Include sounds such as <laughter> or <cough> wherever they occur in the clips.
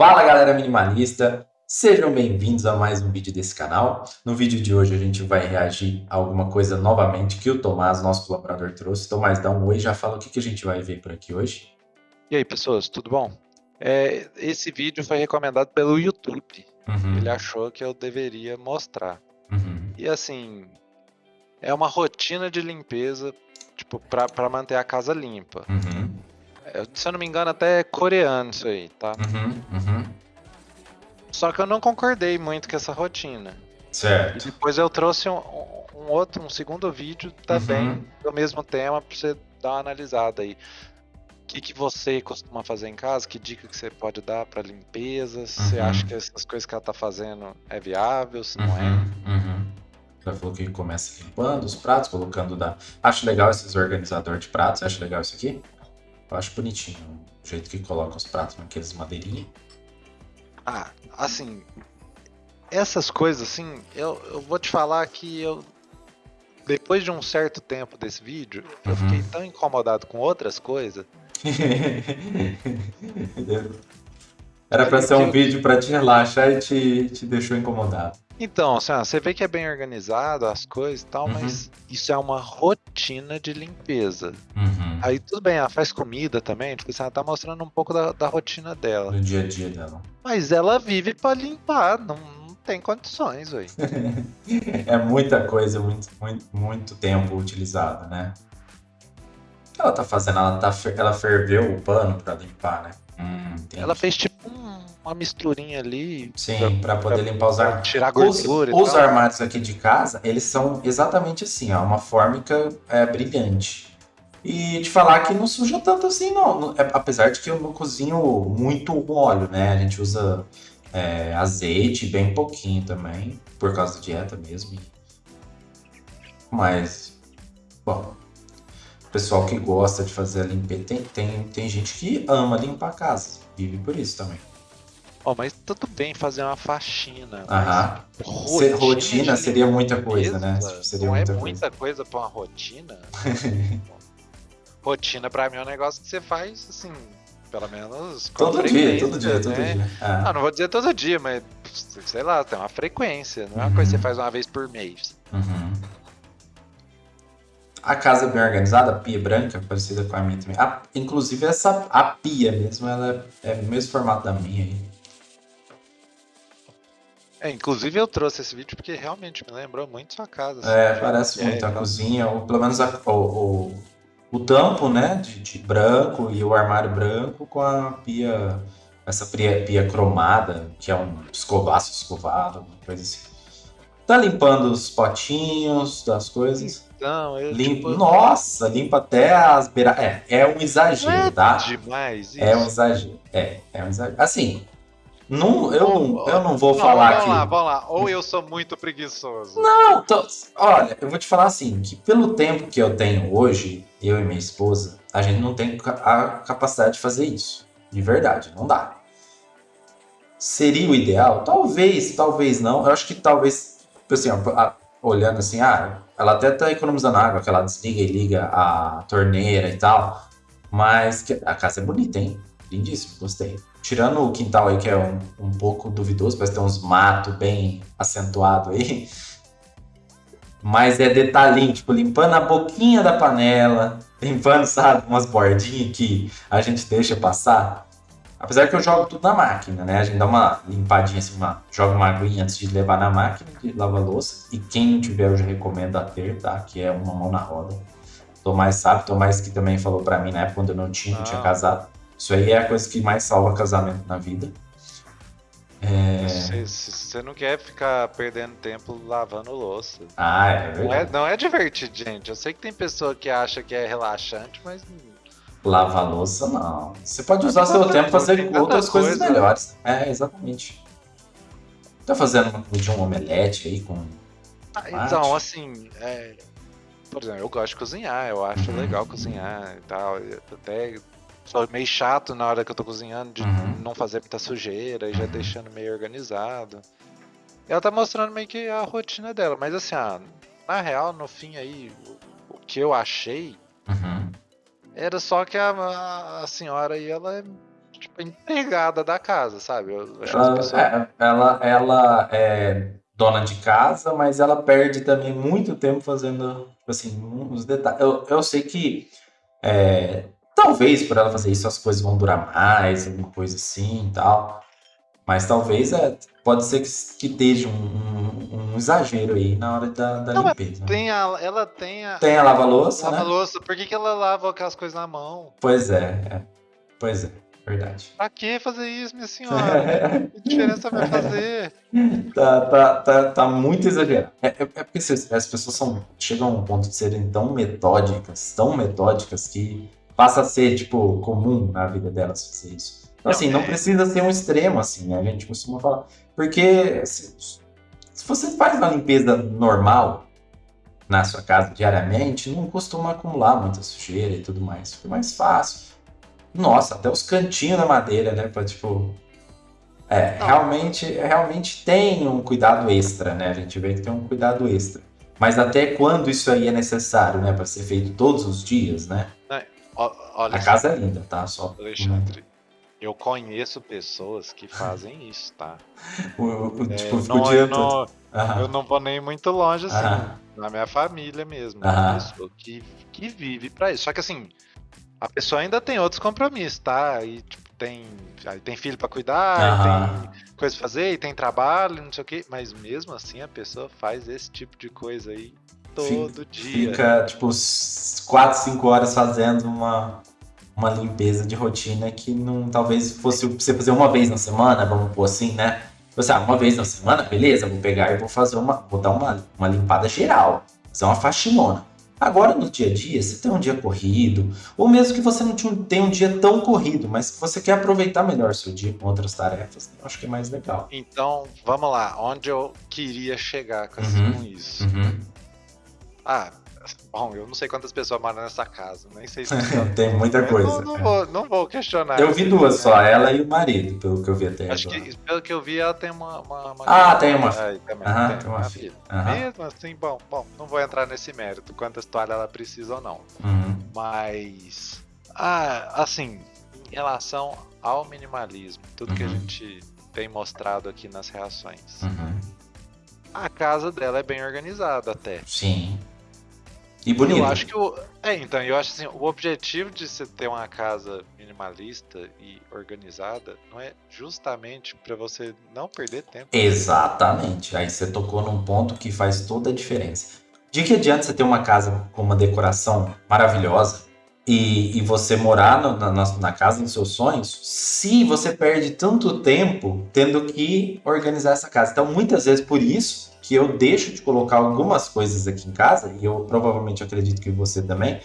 Fala galera minimalista, sejam bem-vindos a mais um vídeo desse canal. No vídeo de hoje a gente vai reagir a alguma coisa novamente que o Tomás, nosso colaborador, trouxe. Tomás, dá um oi, já fala o que, que a gente vai ver por aqui hoje. E aí pessoas, tudo bom? É, esse vídeo foi recomendado pelo YouTube. Uhum, Ele achou que eu deveria mostrar. uhum, E assim, é uma rotina de limpeza, tipo, pra manter a casa limpa. uhum, se eu não me engano, até é coreano isso aí, tá? uhum, uhum. Só que eu não concordei muito com essa rotina. E Certo. depois eu trouxe um, um outro, um segundo vídeo também Uhum. do mesmo tema pra você dar uma analisada aí. O que, que você costuma fazer em casa? Que dica que você pode dar pra limpeza? Se você Uhum. acha que essas coisas que ela tá fazendo é viável, se não é? Uhum, uhum. Já falou que começa limpando os pratos, colocando da. Acho legal esses organizadores de pratos. Acho legal isso aqui? Eu acho bonitinho o jeito que coloca os pratos naqueles madeirinhas. Ah, assim, essas coisas assim, eu, eu vou te falar que eu. Depois de um certo tempo desse vídeo, eu Uhum. fiquei tão incomodado com outras coisas. <laughs> Era pra ser um vídeo pra te relaxar e te, te deixou incomodado. Então, assim, ó, você vê que é bem organizado as coisas e tal, Uhum. mas isso é uma rotina de limpeza. Uhum. Aí tudo bem, ela faz comida também, tipo assim, ela tá mostrando um pouco da, da rotina dela. No dia a dia dela. Mas ela vive pra limpar, não, não tem condições, velho. <laughs> É muita coisa, muito, muito, muito tempo utilizado, né? O que ela tá fazendo? Ela, tá, ela ferveu o pano pra limpar, né? Hum. Ela fez tipo um- uma misturinha ali. Sim, pra poder limpar os pra armários. tirar Os, gordura os tal. armários aqui de casa, eles são exatamente assim, ó, uma fórmica é, brilhante. E te falar que não suja tanto assim, não. É- apesar de que eu não cozinho muito óleo, né? A gente usa é, azeite, bem pouquinho também, por causa da dieta mesmo. Mas, bom, o pessoal que gosta de fazer a limpeza, tem, tem, tem gente que ama limpar a casa, vive por isso também. Ó, mas tudo bem fazer uma faxina. Aham. Ser rotina de seria muita coisa, né? limpeza Seria não muita é coisa. muita coisa pra uma rotina. <laughs> rotina pra mim é um negócio que você faz assim, pelo menos Todo dia, todo dia, todo né? dia. Ah, Ah, não vou dizer todo dia, mas sei lá, tem uma frequência, não é uma coisa que Uhum. você faz uma vez por mês. uhum. A casa é bem organizada, a pia branca, parecida com a minha também. A- inclusive, essa, a pia mesmo, ela é o mesmo formato da minha aí. É, inclusive eu trouxe esse vídeo porque realmente me lembrou muito sua casa. assim, É, parece é, muito a então, cozinha, ou pelo menos a- o, o, o tampo, né, de, de branco e o armário branco com a pia, essa pia, pia cromada, que é um escovaço escovado, uma coisa assim. Tá limpando os potinhos das coisas. Então, eu Limpa, tipo, nossa, limpa até as beiras. É, é um exagero, é tá? demais isso. É um exagero. É, é um exagero. Assim, não, eu, não, eu não vou Não, falar vamos que. lá, vamos lá. Ou eu sou muito preguiçoso. Não, tô- olha, eu vou te falar assim, que pelo tempo que eu tenho hoje, eu e minha esposa, a gente não tem a capacidade de fazer isso. De verdade, não dá. Seria o ideal? Talvez, talvez não. Eu acho que talvez, assim, ó, olhando assim, ah, ela até tá economizando água, que ela desliga e liga a torneira e tal. Mas a casa é bonita, hein? Lindíssimo, gostei. Tirando o quintal aí, que é um, um pouco duvidoso, parece ter uns matos bem acentuados aí. Mas é detalhinho, tipo, limpando a boquinha da panela, limpando, sabe, umas bordinhas que a gente deixa passar. Apesar que eu jogo tudo na máquina, né? A gente dá uma limpadinha assim, uma, joga uma aguinha antes de levar na máquina de lavar louça. E quem não tiver, eu já recomendo a ter, tá? Que é uma mão na roda. Tomás sabe, Tomás que também falou pra mim na época quando eu não tinha, não tinha Ah. casado. Isso aí é a coisa que mais salva casamento na vida. É... Você, você não quer ficar perdendo tempo lavando louça. Ah, é Não é, verdade. não é divertido, gente. Eu sei que tem pessoa que acha que é relaxante, mas Lavar louça, não. Você pode usar seu tempo pra Tem fazer outras coisas coisa. melhores. É, exatamente. Tá fazendo comidinha, um omelete aí com. Ah. Então, assim, é, por exemplo, eu gosto de cozinhar, eu acho Uhum. legal cozinhar e tal. Eu até sou meio chato na hora que eu tô cozinhando de Uhum. não fazer muita sujeira e já Uhum. deixando meio organizado. Ela tá mostrando meio que a rotina dela, mas assim, ah, na real, no fim aí, o, o que eu achei Uhum. Era só que a, a- a senhora aí, ela é tipo, empregada da casa, sabe? Ela, pessoas. é, ela, ela é dona de casa, mas ela perde também muito tempo fazendo, assim, uns detalhes. Eu, eu sei que é, talvez por ela fazer isso as coisas vão durar mais, alguma coisa assim e tal. Mas talvez é, pode ser que, que esteja um, um- um exagero aí na hora da, da Não, limpeza. Tem a, ela tem a. Tem a lava-louça, lava né? louça. Por que, que ela lava aquelas coisas na mão? Pois é, é. Pois é, verdade. Pra que fazer isso, minha senhora? <laughs> Que diferença vai fazer? Tá, tá, tá, tá muito exagerado. É, é- é porque se- as pessoas são, chegam a um ponto de serem tão metódicas, tão metódicas, que passa a ser, tipo, comum na vida delas fazer isso. Então, Não, assim, não é- precisa ser um extremo, assim? A gente costuma falar. Porque se, se você faz uma limpeza normal na sua casa diariamente, não costuma acumular muita sujeira e tudo mais. Fica mais fácil. Nossa, até os cantinhos da madeira, né? Pra, tipo, é, Não. realmente, realmente tem um cuidado extra, né? A gente vê que tem um cuidado extra. Mas até quando isso aí é necessário, né? Para ser feito todos os dias, né? Ó, Olha A casa é linda, tá? Só Alexandre. Eu conheço pessoas que fazem isso, tá? o, É, tipo, fica não- eu, não, eu não vou nem muito longe assim. aham, Na minha família mesmo. Aham. Uma pessoa que, que vive pra isso. Só que assim, a pessoa ainda tem outros compromissos, tá? E tipo, tem, aí tem filho pra cuidar, tem coisa pra fazer, e tem trabalho, não sei o quê. Mas mesmo assim a pessoa faz esse tipo de coisa aí todo dia. Fica, tipo, 4, 5 horas fazendo uma, uma limpeza de rotina que não talvez fosse você fazer uma vez na semana, vamos pôr assim, né? Você, ah, uma vez na semana, beleza, vou pegar e vou fazer uma. Vou dar uma, uma limpada geral. Fazer uma faxinona. Agora, no dia a dia, você tem um dia corrido, ou mesmo que você não tenha um dia tão corrido, mas você quer aproveitar melhor seu dia com outras tarefas, eu acho que é mais legal. Então, vamos lá, onde eu queria chegar com, Uhum. isso? Uhum. Ah, bom, eu não sei quantas pessoas moram nessa casa, nem sei se <laughs> tem muita coisa. não, não é. vou, não vou questionar. Eu vi duas só, ela e o marido, pelo que eu vi até Acho agora. que, pelo que eu vi, ela tem uma. uma, uma Ah, tem uma Aí, também, Aham, tem tem uma uma filha. filha. Mesmo assim, bom, bom, não vou entrar nesse mérito, quantas toalhas ela precisa ou não. Uhum. Mas. Ah, assim, em relação ao minimalismo, tudo que a Uhum. gente tem mostrado aqui nas reações. Uhum. A casa dela é bem organizada até. Sim. E bonito. Eu acho que o. É, então, eu acho assim, o objetivo de você ter uma casa minimalista e organizada não é justamente para você não perder tempo. Exatamente. Aí você tocou num ponto que faz toda a diferença. De que adianta você ter uma casa com uma decoração maravilhosa e, e você morar no- na, na- casa dos seus sonhos se você perde tanto tempo tendo que organizar essa casa? Então, muitas vezes, por isso que eu deixo de colocar algumas coisas aqui em casa, e eu provavelmente acredito que você também,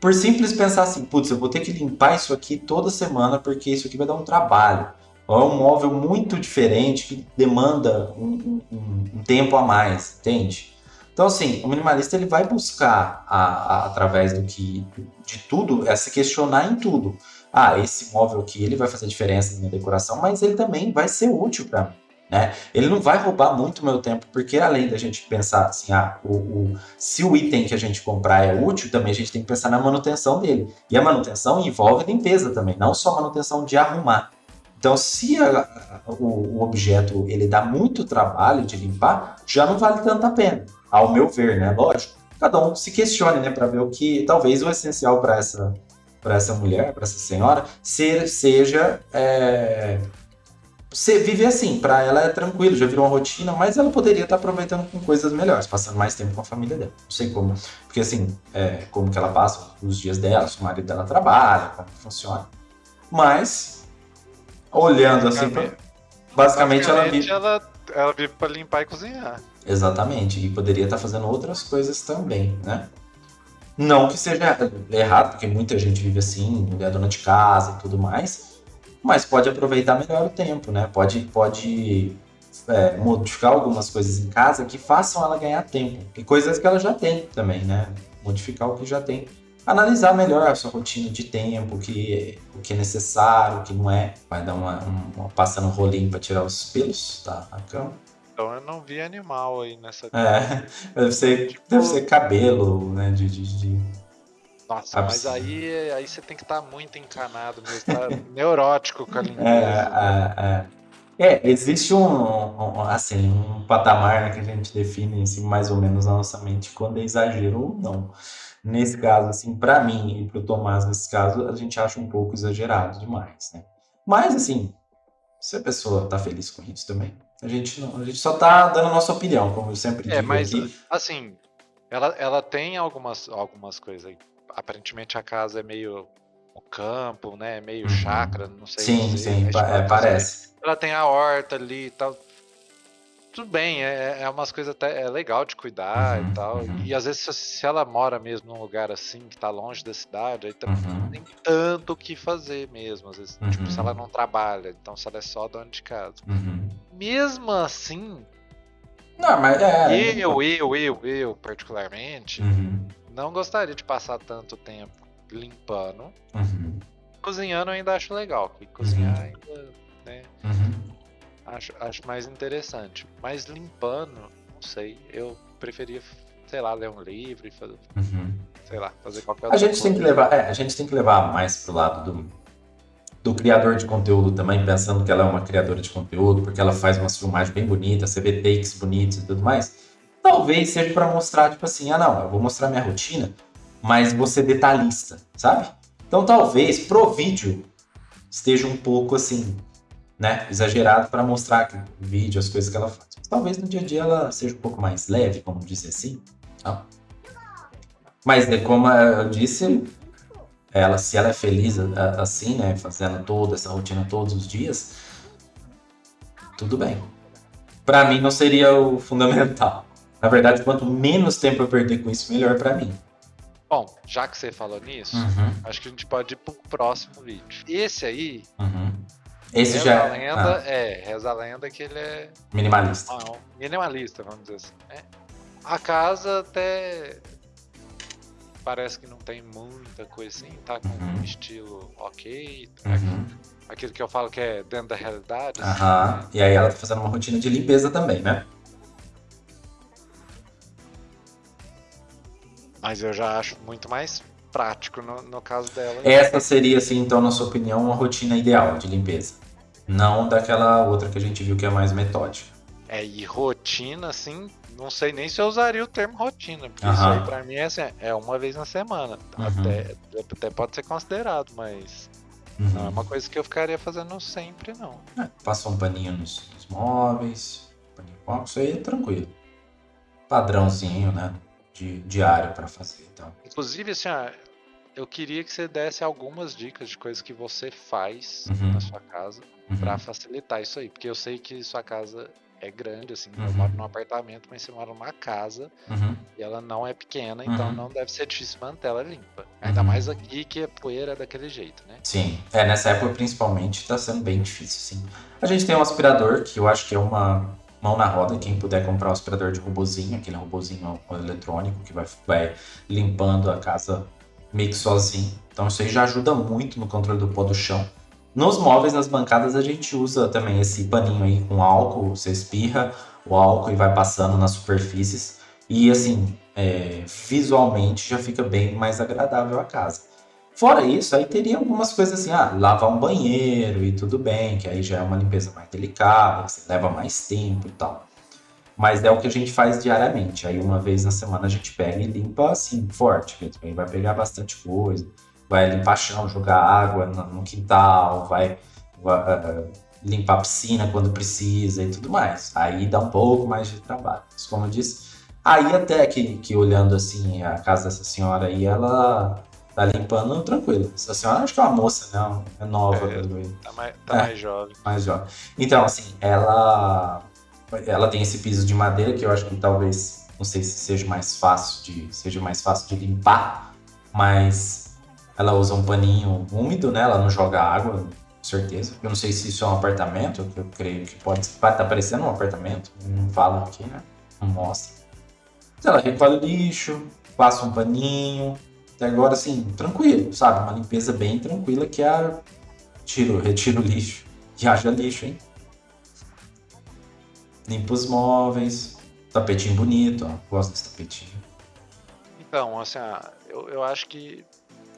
por simples pensar assim, putz, eu vou ter que limpar isso aqui toda semana porque isso aqui vai dar um trabalho. Ou é um móvel muito diferente que demanda um, um- um tempo a mais, entende? Então, assim, o minimalista ele vai buscar, a- a- através do que de tudo, é se questionar em tudo. Ah, esse móvel aqui ele vai fazer diferença na minha decoração, mas ele também vai ser útil para mim. Né? Ele não vai roubar muito meu tempo, porque além da gente pensar assim, ah, o, o- se o item que a gente comprar é útil, também a gente tem que pensar na manutenção dele. E a manutenção envolve limpeza também, não só manutenção de arrumar. Então, se a- o, o objeto ele dá muito trabalho de limpar, já não vale tanto a pena, ao meu ver, né? Lógico, cada um se questione, né, para ver o que talvez o essencial para essa para essa mulher, para essa senhora, ser, seja é, se- viver assim. Para ela é tranquilo, já virou uma rotina, mas ela poderia estar aproveitando com coisas melhores, passando mais tempo com a família dela. Não sei como, porque assim, é, como que ela passa os dias dela, se o marido dela trabalha, como funciona. Mas olhando assim, pra- basicamente ela vive ela, ela vive pra limpar e cozinhar. Exatamente, e poderia estar fazendo outras coisas também, né? Não que seja errado, porque muita gente vive assim, é dona de casa e tudo mais, mas pode aproveitar melhor o tempo, né? Pode, pode é, modificar algumas coisas em casa que façam ela ganhar tempo, e coisas que ela já tem também, né? Modificar o que já tem. Analisar melhor a sua rotina de tempo, o que, o que é necessário, o que não é. Vai dar uma, uma passando um rolinho para tirar os pelos da da cama. Então eu não vi animal aí nessa. É, <laughs> deve ser, deve ser cabelo, né? De, de, de- Nossa, mas aí, aí você tem que estar tá muito encanado mesmo, tá <laughs> neurótico com a limpeza. É, é, é. é existe um, um, assim, um patamar que a gente define assim, mais ou menos na nossa mente quando é exagero ou não. Nesse caso, assim, para mim e para o Tomás, nesse caso, a gente acha um pouco exagerado demais, né? Mas, assim, se a pessoa tá feliz com isso também, a gente, não, a gente só tá dando a nossa opinião, como eu sempre é, digo. É, mas, aqui. assim, ela, ela tem algumas, algumas coisas aí aparentemente a casa é meio o campo, né? Meio uhum. chácara, não sei. Sim, dizer, sim, é, parece. Ela tem a horta ali e tal. Tudo bem, é, é umas coisas até é legal de cuidar uhum, e tal. Uhum. E às vezes se, ela mora mesmo num lugar assim, que tá longe da cidade, aí também uhum. não tem tanto o que fazer mesmo. Às vezes, tipo, se ela uhum. não trabalha, então se ela é só dona de casa. Uhum. Mesmo assim. Não, mas é. Eu, eu, eu, eu, particularmente, não gostaria de passar tanto tempo limpando. Uhum. Cozinhando eu ainda acho legal, porque cozinhar uhum. ainda, né? Acho, acho mais interessante. Mas limpando, não sei, eu preferia, sei lá, ler um livro e fazer, uhum. sei lá, fazer qualquer a gente coisa. tem que levar é, A gente tem que levar mais pro lado do, do criador de conteúdo também, pensando que ela é uma criadora de conteúdo, porque ela faz umas filmagens bem bonitas, você vê takes bonitos e tudo mais. Talvez seja para mostrar, tipo assim, ah não, eu vou mostrar minha rotina, mas você detalhista, sabe? Então talvez pro vídeo esteja um pouco assim, né, exagerado para mostrar o vídeo, as coisas que ela faz. Mas, talvez no dia a dia ela seja um pouco mais leve, como dizer assim. Tá? Mas né, como eu disse, ela, se ela é feliz assim, né, fazendo toda essa rotina todos os dias, tudo bem. Para mim não seria o fundamental. Na verdade, quanto menos tempo eu perder com isso, melhor para mim. Bom, já que você falou nisso, uhum. acho que a gente pode ir pro próximo vídeo. Esse aí. Uhum. Esse já a lenda, ah. é, reza a lenda que ele é. Minimalista. Ah, um minimalista, vamos dizer assim. Né? A casa até. Parece que não tem muita coisa assim, tá com uhum. um estilo ok. Tá uhum. Aquilo que eu falo que é dentro da realidade. Assim, Aham. Né? E aí ela tá fazendo uma rotina de limpeza também, né? Mas eu já acho muito mais prático no, no caso dela. Essa seria, assim, então, na sua opinião, uma rotina ideal de limpeza. Não daquela outra que a gente viu que é mais metódica. É, e rotina, assim, não sei nem se eu usaria o termo rotina, porque uhum. isso aí pra mim é, assim, é uma vez na semana. Uhum. Até, até pode ser considerado, mas uhum. não é uma coisa que eu ficaria fazendo sempre, não. É, passa um paninho nos, nos móveis, paninho com isso aí é tranquilo. Padrãozinho, né? De, diário para fazer. Então. Inclusive, assim, ó, eu queria que você desse algumas dicas de coisas que você faz uhum. na sua casa uhum. para facilitar isso aí, porque eu sei que sua casa é grande, assim, uhum. eu moro num apartamento, mas você mora numa casa uhum. e ela não é pequena, então uhum. não deve ser difícil manter ela limpa. Ainda uhum. mais aqui que a poeira é daquele jeito, né? Sim, é, nessa época principalmente tá sendo bem difícil, sim. A gente tem um aspirador que eu acho que é uma mão na roda, quem puder comprar o aspirador de robozinho, aquele robozinho eletrônico que vai, vai limpando a casa meio que sozinho. Então isso aí já ajuda muito no controle do pó do chão. Nos móveis, nas bancadas, a gente usa também esse paninho aí com álcool, você espirra o álcool e vai passando nas superfícies. E assim, é, visualmente já fica bem mais agradável a casa. Fora isso, aí teria algumas coisas assim, ah, lavar um banheiro e tudo bem, que aí já é uma limpeza mais delicada, você leva mais tempo e tal. Mas é o que a gente faz diariamente. Aí uma vez na semana a gente pega e limpa assim, forte mesmo. Aí vai pegar bastante coisa, vai limpar chão, jogar água no quintal, vai, vai uh, limpar a piscina quando precisa e tudo mais. Aí dá um pouco mais de trabalho. Mas como eu disse, aí até que, que olhando assim a casa dessa senhora aí, ela tá limpando tranquilo. Essa senhora acho que é uma moça, né? É nova. É, tá, mais, tá é, mais jovem. Mais jovem. Então, assim, ela ela tem esse piso de madeira que eu acho que talvez, não sei se seja mais fácil de, seja mais fácil de limpar, mas ela usa um paninho úmido, né? Ela não joga água, com certeza. Eu não sei se isso é um apartamento, eu creio que pode estar tá parecendo um apartamento, não fala aqui, né? Não mostra. Mas ela recolhe o lixo, passa um paninho, até agora, assim, tranquilo, sabe? Uma limpeza bem tranquila que é a tiro, retiro o lixo. E haja lixo, hein? Limpa os móveis. Tapetinho bonito, ó. Gosto desse tapetinho. Então, assim, eu, eu acho que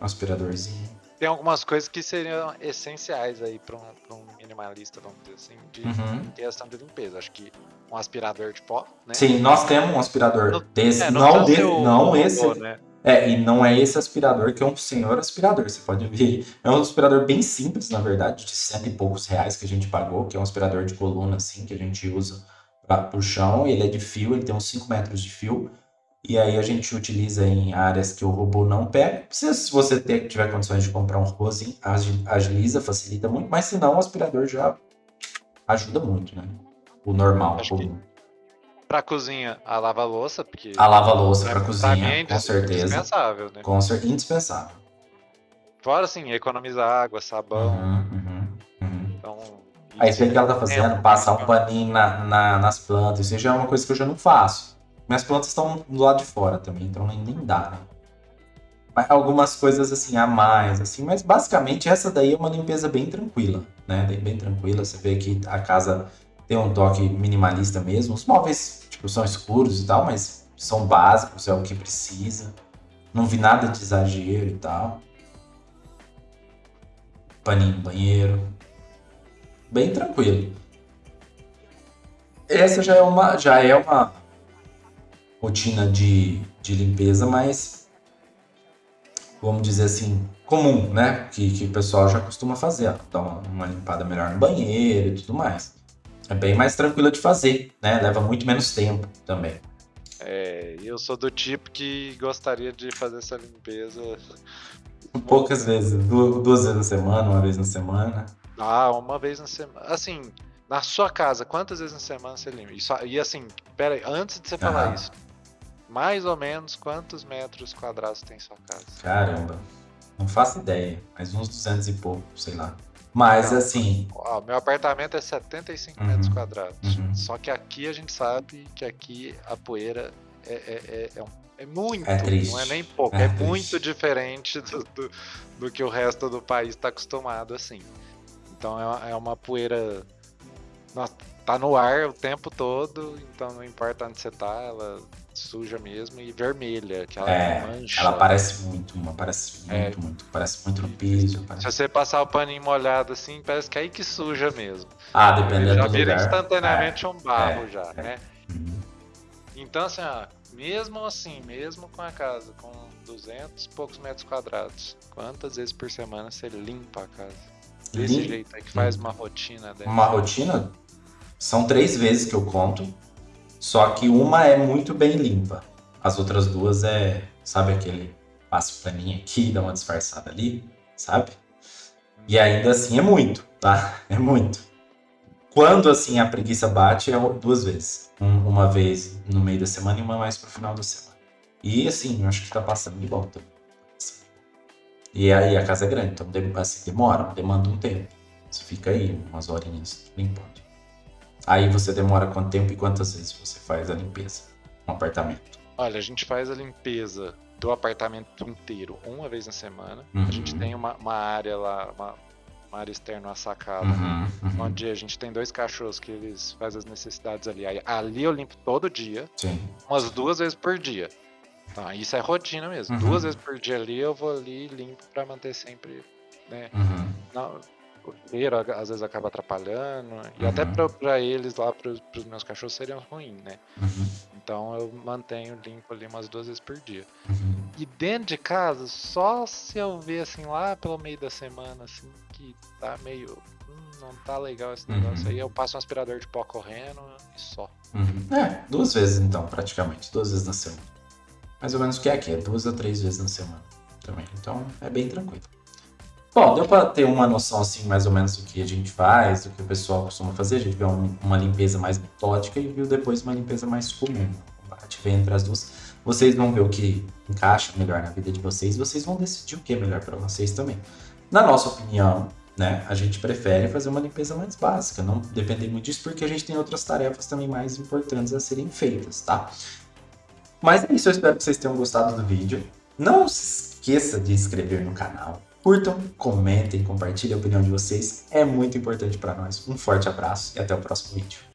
Um aspiradorzinho. Tem algumas coisas que seriam essenciais aí para um, um, minimalista, vamos dizer assim, de uhum. questão de limpeza. Acho que um aspirador de pó, né? Sim, nós temos um aspirador no, desse. É, não, de, não esse. Robô, né? É, e não é esse aspirador que é um senhor aspirador, você pode ver. É um aspirador bem simples, na verdade, de cento e poucos reais que a gente pagou, que é um aspirador de coluna, assim, que a gente usa para o chão. Ele é de fio, ele tem uns 5 metros de fio. E aí a gente utiliza em áreas que o robô não pega. Se você ter, tiver condições de comprar um robôzinho, agiliza, facilita muito. Mas se não, o aspirador já ajuda muito, né? O normal, Acho comum. Pra cozinha, a lava-louça, porque... A lava-louça pra, pra cozinha, é com certeza. Indispensável, né? Com cer indispensável. Fora, assim, economizar água, sabão. Uhum, uhum, uhum. Então... Aí, o que ela tá fazendo? Passar um paninho na, na, nas plantas. Isso já é uma coisa que eu já não faço. Minhas plantas estão do lado de fora também, então nem, nem dá, né? algumas coisas assim a mais, assim, mas basicamente essa daí é uma limpeza bem tranquila, né? Bem tranquila. Você vê que a casa tem um toque minimalista mesmo. Os móveis, tipo, são escuros e tal, mas são básicos, é o que precisa. Não vi nada de exagero e tal. Paninho banheiro. Bem tranquilo. Essa já é uma, já é uma rotina de, de limpeza mais, vamos dizer assim, comum, né? Que, que o pessoal já costuma fazer. Dar uma, uma limpada melhor no banheiro e tudo mais é bem mais tranquila de fazer, né? Leva muito menos tempo também. É, eu sou do tipo que gostaria de fazer essa limpeza. <laughs> Poucas vezes, duas vezes na semana, uma vez na semana. Ah, uma vez na semana. Assim, na sua casa, quantas vezes na semana você limpa? Isso, e assim, pera aí, antes de você falar isso, mais ou menos quantos metros quadrados tem sua casa? Caramba, não faço ideia, mas uns 200 e pouco, sei lá. Mas assim. Ó, meu apartamento é 75 uhum, metros quadrados. Uhum. Só que aqui a gente sabe que aqui a poeira é, é, é, é, é muito, é triste. não é nem pouco, é, é muito diferente do, do, do, que o resto do país está acostumado assim. Então é uma, é uma poeira. Nossa, tá no ar o tempo todo, então não importa onde você tá, ela suja mesmo e vermelha, que ela é, mancha. Ela parece muito, uma parece muito, é, muito, parece muito no piso. Parece... Se você passar o paninho molhado assim, parece que é aí que suja mesmo. Ah, dependendo já do vira instantaneamente é, um barro é, já, é. né? Uhum. Então assim, ó, mesmo assim, mesmo com a casa com 200 e poucos metros quadrados, quantas vezes por semana você limpa a casa? Desse Lim... jeito aí que faz uma rotina dessa. Uma rotina? São três vezes que eu conto. Só que uma é muito bem limpa. As outras duas é, sabe aquele passo pra mim aqui, dá uma disfarçada ali, sabe? E ainda assim é muito, tá? <laughs> É muito. Quando assim a preguiça bate é duas vezes. uma vez no meio da semana e uma mais pro final da semana. E assim, eu acho que tá passando de volta. E aí a casa é grande, então assim, demora, demanda um tempo. Você fica aí umas horinhas limpando. Aí você demora quanto tempo e quantas vezes você faz a limpeza no apartamento? Olha, a gente faz a limpeza do apartamento inteiro uma vez na semana. Uhum. A gente tem uma, uma área lá, uma, uma, área externa, uma sacada, uhum, uhum. onde a gente tem dois cachorros que eles fazem as necessidades ali. Aí, ali eu limpo todo dia, Sim. umas duas vezes por dia. Então, isso é rotina mesmo. Uhum. Duas vezes por dia ali eu vou ali limpo para manter sempre, né? Uhum. Não, o cheiro às vezes acaba atrapalhando. E até uhum. para eles lá, para os meus cachorros, seria ruim, né? Uhum. Então eu mantenho limpo ali umas duas vezes por dia. Uhum. E dentro de casa, só se eu ver assim lá pelo meio da semana, assim, que tá meio. Hum, não tá legal esse negócio uhum. aí, eu passo um aspirador de pó correndo e só. Uhum. É, duas vezes então, praticamente. Duas vezes na semana. Mais ou menos o que é aqui, é duas a três vezes na semana também. Então é bem tranquilo. Bom, deu para ter uma noção assim mais ou menos do que a gente faz, do que o pessoal costuma fazer. A gente viu uma limpeza mais metódica e viu depois uma limpeza mais comum. A gente vê entre as duas. Vocês vão ver o que encaixa melhor na vida de vocês. Vocês vão decidir o que é melhor para vocês também. Na nossa opinião, né, a gente prefere fazer uma limpeza mais básica, não depender muito disso, porque a gente tem outras tarefas também mais importantes a serem feitas, tá? Mas é isso, eu espero que vocês tenham gostado do vídeo. Não se esqueça de inscrever no canal, Curtam, comentem, compartilhem a opinião de vocês. É muito importante para nós. Um forte abraço e até o próximo vídeo.